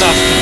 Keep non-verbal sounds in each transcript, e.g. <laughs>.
बता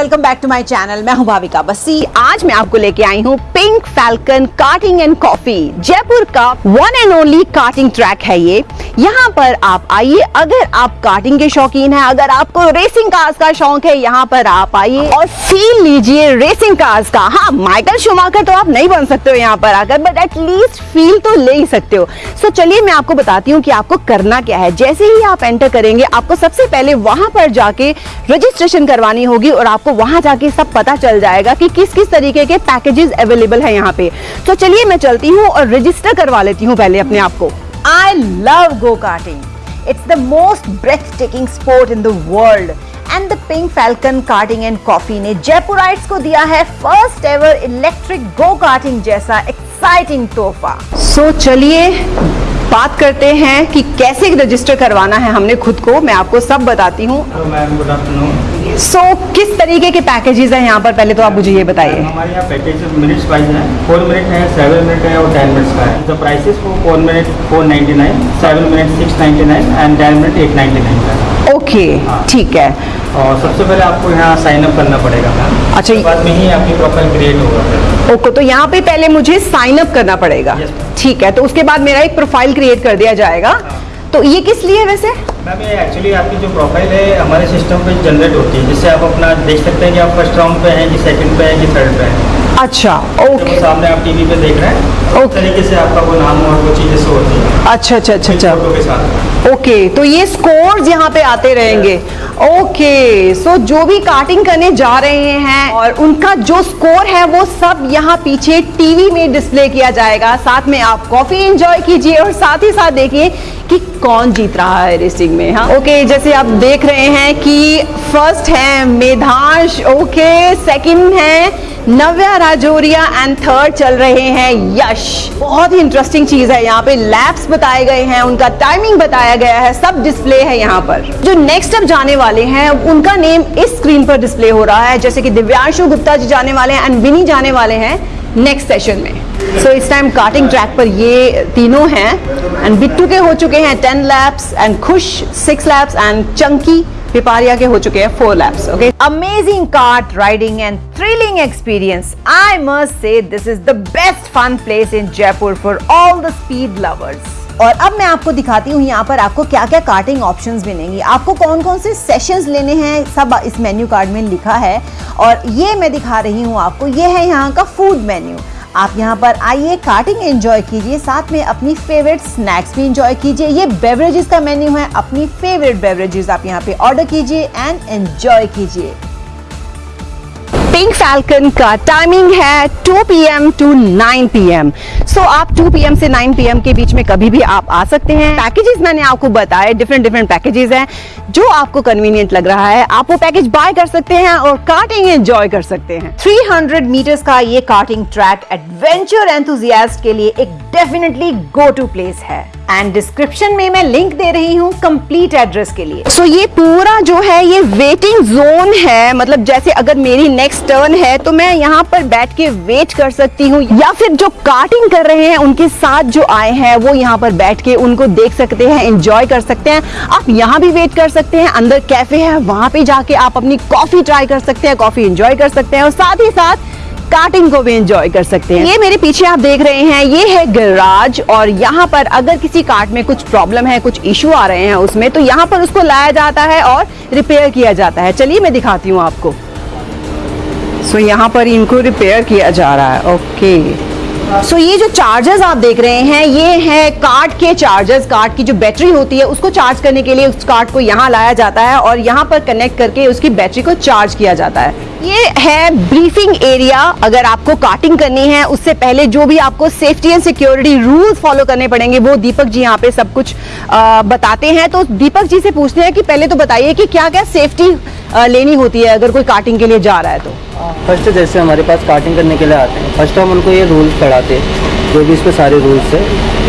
welcome back to my channel मैं हूँ भाविका बस्सी। आज मैं आपको लेके आई हूँ pink falcon karting and coffee Jaipur का one and only karting track है ये। यहाँ पर आप आइए। अगर आप कार्टिंग के शौकीन हैं अगर आपको रेसिंग कार्स का शौक है यहाँ पर आप आइए और फील लीजिए रेसिंग कार्स का। हाँ माइकल शुमाकर तो आप नहीं बन सकते हो यहाँ पर आकर बट एटलीस्ट फील तो ले ही सकते हो। सो so, चलिए मैं आपको बताती हूँ कि आपको करना क्या है। जैसे ही आप एंटर करेंगे आपको सबसे पहले वहाँ पर जाके रजिस्ट्रेशन करवानी होगी और आपको वहाँ जाके सब पता चल जाएगा कि किस किस तरीके के पैकेजेस अवेलेबल है यहाँ पे। तो चलिए मैं चलती हूँ और रजिस्टर करवा लेती हूँ पहले अपने आप को। I love go-karting. It's the most breathtaking sport in the world. And the pink falcon karting and coffee ने जयपुराइट्स को दिया है first ever electric go karting जैसा एक्साइटिंग तोहफा। सो चलिए बात करते हैं कि कैसे रजिस्टर करवाना है हमने खुद को। मैं आपको सब बताती हूँ। सो so, किस तरीके के पैकेजेस हैं यहाँ पर? पहले तो आप मुझे ये बताइए। हमारे यहाँ पैकेज मिनट्स वाइज है। फोर मिनट है सेवन मिनट है और टेन मिनट्स का है। The prices for four minute four ninety nine seven minute six ninety nine and ten minute eight ninety nine का ओके ठीक है। और सबसे पहले आपको यहाँ साइन अप करना पड़ेगा अच्छा बाद में ही आपकी प्रोफ़ाइल क्रिएट होगा ओके तो यहाँ पे पहले मुझे साइन अप करना पड़ेगा। ठीक है तो उसके बाद मेरा एक प्रोफ़ाइल क्रिएट कर दिया जाएगा। तो ये किस लिए वैसे? मैम ये एक्चुअली आपकी जो प्रोफ़ाइल है हमारे सिस्टम पे जनरेट होती है जिससे आप अपना देख सकते हैं कि आप फ़र्स्ट राउंड पे हैं कि सेकंड पे हैं कि थर्ड पे हैं। अच्छा ओके तो सामने आप टीवी पे देख रहे हैं उस तरीके से आपका वो नाम और वो चीज़ें शो होती है। अच्छा अच्छा अच्छा अच्छा। ओके तो ये स्कोर्स यहाँ पे आते रहेंगे। ओके सो जो भी कार्टिंग करने जा रहे हैं और उनका जो स्कोर है वो सब यहाँ पीछे टीवी में डिस्प्ले किया जाएगा। साथ में आप कॉफ़ी एंजॉय कीजिए और साथ ही साथ देखिए कि कौन जीत रहा है रेसिंग में हाँ? ओके जैसे आप देख रहे हैं कि फ़र्स्ट है मेधांश ओके सेकंड है नव्या राजौरिया एंड थर्ड चल रहे हैं यश। बहुत ही इंटरेस्टिंग चीज़ है यहाँ पे। लैब्स बताए गए हैं, उनका टाइमिंग बताया गया है, सब डिस्प्ले है यहाँ पर। जो नेक्स्ट अब जाने वाले हैं उनका नेम इस स्क्रीन पर डिस्प्ले हो रहा है, जैसे कि दिव्यांशु गुप्ता जी जाने वाले हैं एंड विनी जाने वाले हैं नेक्स्ट सेशन में। सो इस टाइम कार्टिंग ट्रैक पर ये तीनों हैं। एंड बिट्टू के हो चुके हैं ten laps and Khush six laps and Chunky Pipariya के हो चुके हैं four laps okay amazing kart riding and thrilling experience I must say this is the best fun place in Jaipur for all the speed lovers और अब मैं आपको दिखाती हूँ यहाँ पर आपको क्या क्या कार्टिंग ऑप्शंस मिलेंगी। आपको कौन कौन से सेशंस लेने हैं, सब इस मेन्यू कार्ड में लिखा है। और ये मैं दिखा रही हूँ आपको। ये है यहाँ का फ़ूड मेन्यू आप यहाँ पर आइए, कार्टिंग एंजॉय कीजिए, साथ में अपनी फेवरेट स्नैक्स भी एंजॉय कीजिए। ये बेवरेजेस का मेन्यू है, अपनी फेवरेट बेवरेजेस आप यहाँ पे ऑर्डर कीजिए एंड एंजॉय कीजिए। पिंक फैल्कन का टाइमिंग है 2 पीएम टू 9 पीएम सो आप 2 पीएम से 9 पीएम के बीच में कभी भी आप आ सकते हैं। पैकेजेस मैंने आपको बताए डिफरेंट डिफरेंट पैकेजेस हैं। जो आपको कन्वीनियंट लग रहा है, आप वो पैकेज बाय कर सकते हैं और कार्टिंग एंजॉय कर सकते हैं। 300 मीटर्स का ये कार्टिंग ट्रैक एडवेंचर एंथुजियास्ट के लिए एक डेफिनेटली गो टू प्लेस है। एंड डिस्क्रिप्शन में मैं लिंक दे रही हूँ कंप्लीट एड्रेस के लिए। सो so, ये पूरा जो है ये वेटिंग जोन है। मतलब जैसे अगर मेरी नेक्स्ट टर्न है तो मैं यहाँ पर बैठ के वेट कर सकती हूँ। या फिर जो कार्टिंग कर रहे हैं उनके साथ जो आए हैं वो यहाँ पर बैठ के उनको देख सकते हैं एंजॉय कर सकते हैं। आप यहाँ भी वेट कर सकते हैं अंदर कैफ़े है वहाँ पे जाके आप अपनी कॉफ़ी ट्राई कर सकते हैं कॉफ़ी एंजॉय कर सकते हैं। और साथ ही साथ कार्टिंग को भी एंजॉय कर सकते हैं। ये मेरे पीछे आप देख रहे हैं ये है गैराज और यहाँ पर अगर किसी कार्ट में कुछ प्रॉब्लम है कुछ इशू आ रहे हैं उसमें तो यहाँ पर उसको लाया जाता है और रिपेयर किया जाता है। चलिए मैं दिखाती हूँ आपको। सो so, यहाँ पर इनको रिपेयर किया जा रहा है। ओके सो so, ये जो चार्जर्स आप देख रहे हैं ये है कार्ड के चार्जर्स कार्ड की जो बैटरी होती है उसको चार्ज करने के लिए उस कार्ड को यहाँ लाया जाता है और यहाँ पर कनेक्ट करके उसकी बैटरी को चार्ज किया जाता है। ये है ब्रीफिंग एरिया अगर आपको कार्टिंग करनी है उससे पहले जो भी आपको safety and security rules follow करने पड़ेंगे वो दीपक जी यहाँ पे सब कुछ आ, बताते हैं। तो दीपक जी से पूछते हैं कि पहले तो बताइए कि क्या क्या सेफ्टी लेनी होती है अगर कोई कार्टिंग के लिए जा रहा है तो। फ़र्स्ट जैसे हमारे पास कार्टिंग करने के लिए आते हैं। फ़र्स्ट हम उनको ये रूल्स पढ़ाते हैं जो भी इस पे सारे रूल्स है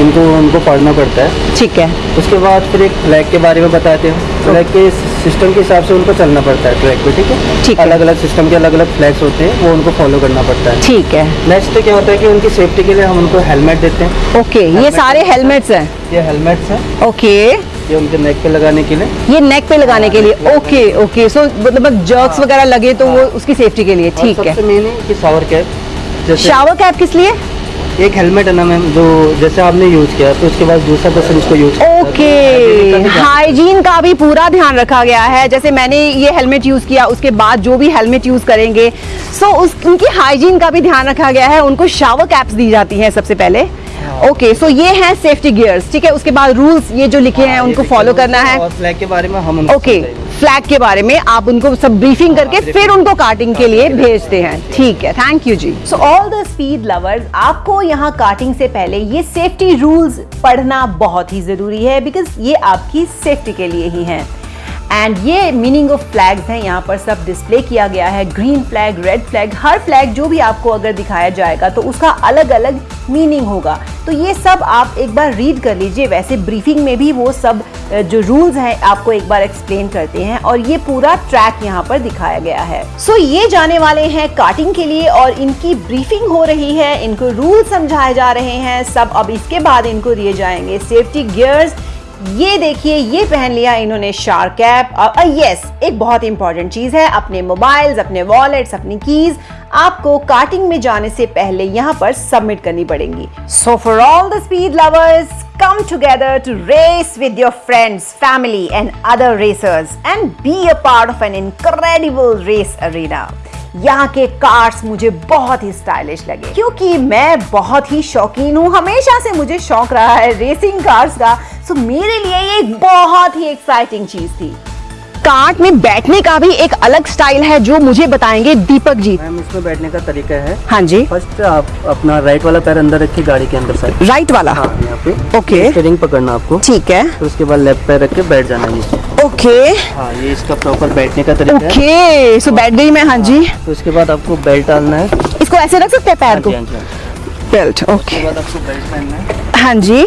इनको उनको पढ़ना पड़ता है। ठीक है। उसके बाद फिर एक फ्लैग के बारे में बताते हैं। फ्लैग के सिस्टम के हिसाब से उनको चलना पड़ता है ट्रैक पे ठीक है? ठीक है। अलग अलग सिस्टम के अलग अलग फ्लैग्स होते हैं वो उनको फॉलो करना पड़ता है। ठीक है। नेक्स्ट क्या होता है कि उनकी सेफ्टी के लिए हम उनको हेलमेट देते हैं। ओके ये सारे हेलमेट्स हैं। ये हेलमेट्स हैं। ओके ये उनके नेक पे लगाने के लिए? ये नेक पे लगाने के लिए। ओके ओके सो मतलब जर्क्स वगैरह लगे तो वो उसकी सेफ्टी के लिए ठीक है। सबसे मेन है कि शावर कैप जैसे शावर कैप किस लिए? एक हेलमेट है ना मैम जो जैसे आपने यूज़ किया तो उसके बाद दूसरा पर्सन इसको यूज़ ओके हाइजीन का भी पूरा ध्यान रखा गया है। जैसे मैंने ये हेलमेट यूज़ किया उसके बाद जो भी हेलमेट यूज़ करेंगे सो उस उनकी हाइजीन का भी ध्यान रखा गया है। उनको शावर कैप्स दी जाती हैं सबसे पहले। ओके सो ये हैं सेफ्टी गियर्स ठीक है? उसके बाद रूल्स ये जो लिखे हैं उनको फॉलो करना है। फ्लैग के बारे में हम ओके फ्लैग के बारे में आप उनको सब ब्रीफिंग करके फिर उनको कार्टिंग के लिए भेजते हैं। ठीक है thank you ji. So all the speed lovers आपको यहाँ कार्टिंग से पहले ये सेफ्टी रूल्स पढ़ना बहुत ही ज़रूरी है बिकॉज़ ये आपकी सेफ्टी के लिए ही हैं। एंड ये मीनिंग ऑफ़ फ्लैग्स हैं यहाँ पर सब डिस्प्ले किया गया है ग्रीन फ्लैग रेड फ्लैग हर फ्लैग जो भी आपको अगर दिखाया जाएगा तो उसका अलग अलग मीनिंग होगा। तो ये सब आप एक बार रीड कर लीजिए वैसे ब्रीफिंग में भी वो सब जो रूल्स हैं आपको एक बार एक्सप्लेन करते हैं और ये पूरा ट्रैक यहाँ पर दिखाया गया है। सो so, ये जाने वाले हैं कार्टिंग के लिए और इनकी ब्रीफिंग हो रही है इनको रूल समझाए जा रहे हैं सब अब इसके बाद इनको दिए जाएँगे। सेफ्टी गियर्स ये देखिए ये पहन लिया इन्होंने शार कैप और यस एक बहुत इंपॉर्टेंट चीज़ है अपने मोबाइल्स अपने वॉलेट्स अपनी कीज आपको कार्टिंग में जाने से पहले यहाँ पर सबमिट करनी पड़ेंगी so for all the speed lovers come together to race with your friends, family, and other racers and be a part of an incredible race arena. यहाँ के कार्स मुझे बहुत ही स्टाइलिश लगे। क्योंकि मैं बहुत ही शौकीन हूँ। हमेशा से मुझे शौक रहा है रेसिंग कार्स का। सो मेरे लिए ये बहुत ही एक्साइटिंग चीज़ थी। कार्ट में बैठने का भी एक अलग स्टाइल है जो मुझे बताएँगे दीपक जी। मैम इसमें बैठने का तरीका है। हाँ जी। फ़र्स्ट आप अपना राइट वाला पैर अंदर रखिए गाड़ी के अंदर साइड। राइट वाला? हाँ यहाँ पे। ओके स्टेरिंग पकड़ना आपको। ठीक है। फिर उसके बाद लेफ़्ट पैर रख के बैठ जाना है ओके हाँ ये इसका प्रॉपर बैठने का तरीका ओके सो बैठ गई मैं हाँ जी। तो उसके बाद आपको बेल्ट डालना है। इसको ऐसे रख सकते हैं पैर हाँ को? हाँ हाँ। बेल्ट ओके है। हाँ जी।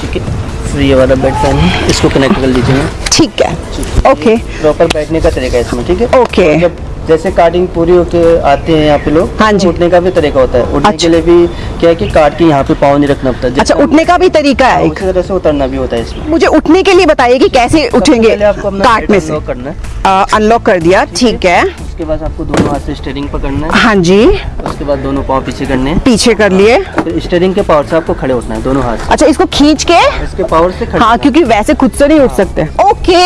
ठीक है। ये वाला बेड फ़ैन है इसको कनेक्ट कर लीजिए ठीक है। ओके प्रॉपर बैठने का तरीका है इसमें ठीक है? ओके जब जैसे कार्डिंग पूरी होके आते हैं यहाँ पे लोग हाँ जी। उठने का भी तरीका होता है। उठने अच्छा। के लिए भी क्या है कि कार्ड के यहाँ पे पाँव नहीं रखना पड़ता अच्छा उठने का भी तरीका है एक। उसी तरह से उतरना भी होता है इसमें। मुझे उठने के लिए बताइए कि कैसे उठेंगे कार्ट में से। करना है। अनलॉक कर दिया ठीक है। उसके बाद आपको दोनों हाथ से स्टेयरिंग पकड़ना है। हाँ जी। उसके बाद दोनों पाँव पीछे करने हैं। पीछे कर लिए। फिर स्टेयरिंग के पावर से आपको खड़े उठना है दोनों हाथ अच्छा इसको खींच के? इसके पावर से खड़े हाँ क्योंकि वैसे खुद से नहीं उठ सकते। ओके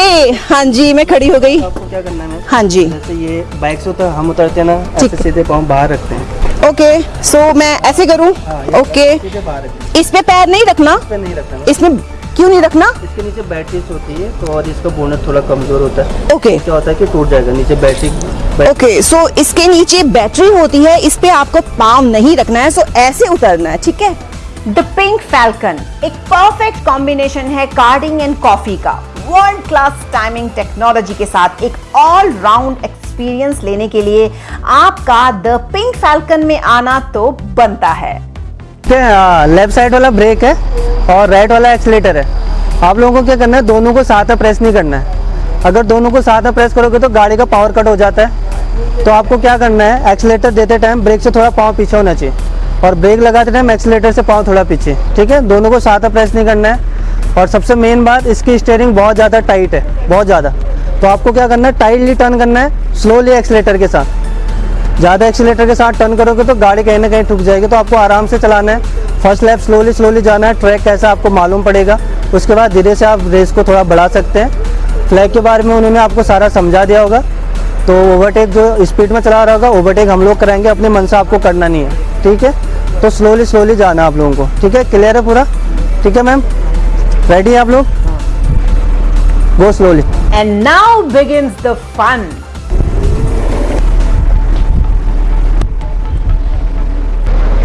हाँ जी मैं खड़ी हो गई। आपको क्या करना है? हाँ जी। जैसे ये बाइक से हम उतरते हैं ना ऐसे सीधे पाँव बाहर रखते हैं। ओके सो मैं ऐसे करूँ? हाँ, ओके। सीधे बाहर रखते इस पे पैर नहीं रखना? हैं। इसमें क्यों नहीं रखना? इसके नीचे बैटरी होती है तो और इसका बोनट थोड़ा कमज़ोर होता है। ओके क्या होता है कि टूट जाएगा नीचे बैटरी ओके सो so इसके नीचे बैटरी होती है इस पे आपको पाँव नहीं रखना है सो so ऐसे उतरना है ठीक है? द पिंक फैल्कन एक परफेक्ट कॉम्बिनेशन है कार्डिंग एंड कॉफ़ी का। वर्ल्ड क्लास टाइमिंग टेक्नोलॉजी के साथ एक ऑल राउंड एक्सपीरियंस लेने के लिए आपका द पिंक फैल्कन में आना तो बनता है। है लेफ़्ट साइड वाला ब्रेक है? और राइट वाला एक्सीलेटर है। आप लोगों को क्या करना है? दोनों को साथ में प्रेस नहीं करना है। अगर दोनों को साथ में प्रेस करोगे तो गाड़ी का पावर कट हो जाता है। तो आपको क्या करना है? एक्सीलेटर देते टाइम ब्रेक से थोड़ा पाँव पीछे होना चाहिए और ब्रेक लगाते टाइम एक्सीलेटर से पाँव थोड़ा पीछे। ठीक है? दोनों को साथ में प्रेस नहीं करना है। और सबसे मेन बात, इसकी स्टेयरिंग बहुत ज़्यादा टाइट है। बहुत ज़्यादा। तो आपको क्या करना है? टाइटली टर्न करना है स्लोली एक्सीलेटर के साथ। ज़्यादा एक्सीलेटर के साथ टर्न करोगे तो गाड़ी कहीं ना कहीं ठुक जाएगी। तो आपको आराम से चलाना है। फ़र्स्ट लेफ़्ट स्लोली स्लोली जाना है ट्रैक कैसा आपको मालूम पड़ेगा। उसके बाद धीरे से आप रेस को थोड़ा बढ़ा सकते हैं। फ्लैग के बारे में उन्होंने आपको सारा समझा दिया होगा। तो ओवरटेक जो स्पीड में चला रहा होगा ओवरटेक हम लोग कराएँगे अपने मन से आपको करना नहीं है। ठीक है? तो स्लोली स्लोली जाना आप लोगों को। ठीक है? क्लियर है पूरा? ठीक है मैम? रेडी है आप लोग? Go slowly And now begins the fun.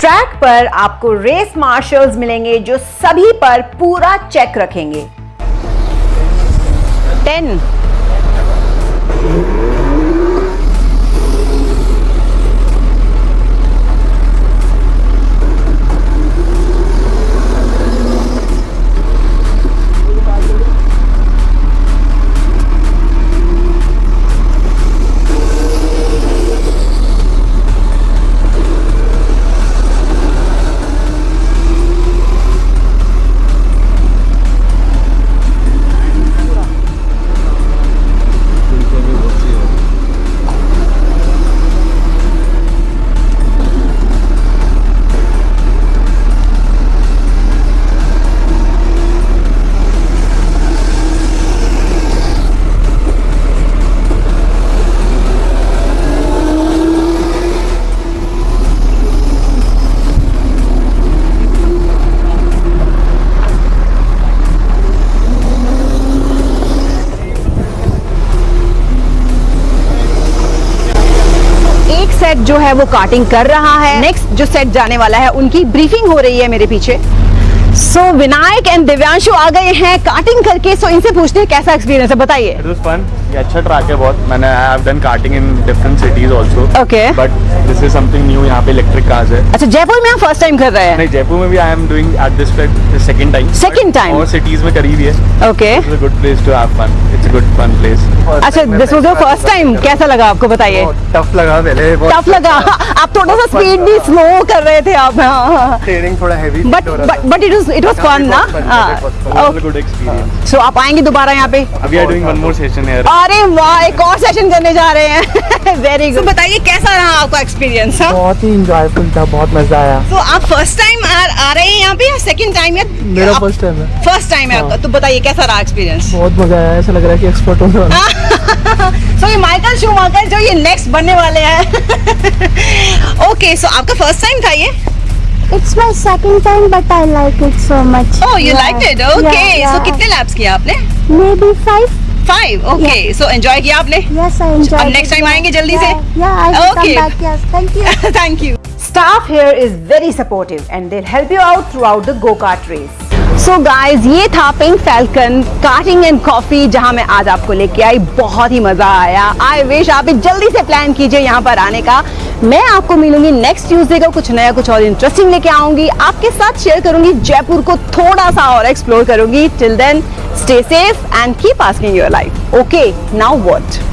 Track पर आपको रेस मार्शल्स मिलेंगे जो सभी पर पूरा चेक रखेंगे। टेन। सेट जो है वो कार्टिंग कर रहा है। नेक्स्ट जो सेट जाने वाला है उनकी ब्रीफिंग हो रही है मेरे पीछे। So so, Vinayak and Divyanshu आ गए हैं कार्टिंग करके। सो so इनसे पूछते हैं कैसा एक्सपीरियंस है? बताइए। इट वाज फन ये अच्छा ट्रैक है बहुत। मैंने I have done karting in different cities also Okay. But this is something new यहाँ पे इलेक्ट्रिक कार्स है। अच्छा जयपुर में आप फ़र्स्ट टाइम कर रहे हैं? नहीं जयपुर में भी I am doing at this second time Second time? और सिटीज़ में करीब ही है। Okay it's a good place to have fun it's good fun place अच्छा this was your first time कैसा लगा आपको बताइए? टफ लगा पहले टफ लगा? <laughs> आप थोड़ा सा स्पीड भी स्लो कर रहे थे आप हाँ। ट्रेनिंग थोड़ा heavy but but but it was it was fun ना? हाँ। गुड एक्सपीरियंस सो आप आएँगे दोबारा यहाँ पे? अभी I doing one more session here अरे वाह एक और सेशन करने जा रहे हैं। <laughs> वेरी गुड बताइए कैसा रहा आपका एक्सपीरियंस हाँ? बहुत ही इंजॉयफुल था बहुत मज़ा आया। तो आप फ़र्स्ट टाइम आ, आ रहे हैं यहाँ पे या सेकंड टाइम या मेरा फ़र्स्ट टाइम है। फ़र्स्ट टाइम है आपका? तो बताइए कैसा रहा एक्सपीरियंस बहुत मज़ा आया ऐसा लग रहा है कि एक्सपर्ट होने वाला सो ये माइकल शूमाकर जो ये नेक्स्ट बनने वाले हैं ओके सो आपका फ़र्स्ट टाइम था ये It's my second time, but I like it so much. Oh you Yeah. Like it okay Yeah, so yeah. कितने लैप्स किया आपने Maybe five. Five okay so enjoy किया आपने Yes, I enjoyed. अब next time Yeah. आएँगे जल्दी से? Yeah, yeah I will Okay. come back. Yes, thank you. Thank you. Staff here is very supportive and they'll help you out throughout the go-kart race. So guys, ये था pink falcon karting and coffee जहाँ मैं आज आपको लेके आई बहुत ही मज़ा आया। आई विश आप जल्दी से प्लान कीजिए यहाँ पर आने का। मैं आपको मिलूँगी नेक्स्ट ट्यूसडे को कुछ नया कुछ और इंटरेस्टिंग लेके आऊँगी। आपके साथ शेयर करूँगी जयपुर को थोड़ा सा और एक्सप्लोर करूँगी। Till then stay safe and keep asking your life okay now what